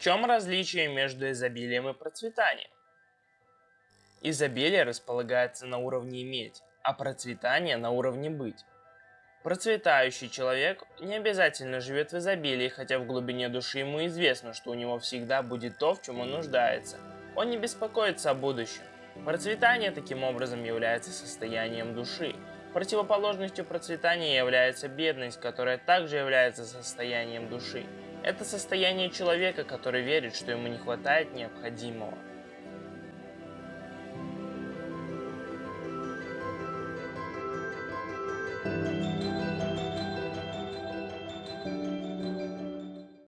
В чем различие между изобилием и процветанием? Изобилие располагается на уровне иметь, а процветание на уровне быть. Процветающий человек не обязательно живет в изобилии, хотя в глубине души ему известно, что у него всегда будет то, в чем он нуждается. Он не беспокоится о будущем. Процветание таким образом является состоянием души. Противоположностью процветания является бедность, которая также является состоянием души. Это состояние человека, который верит, что ему не хватает необходимого.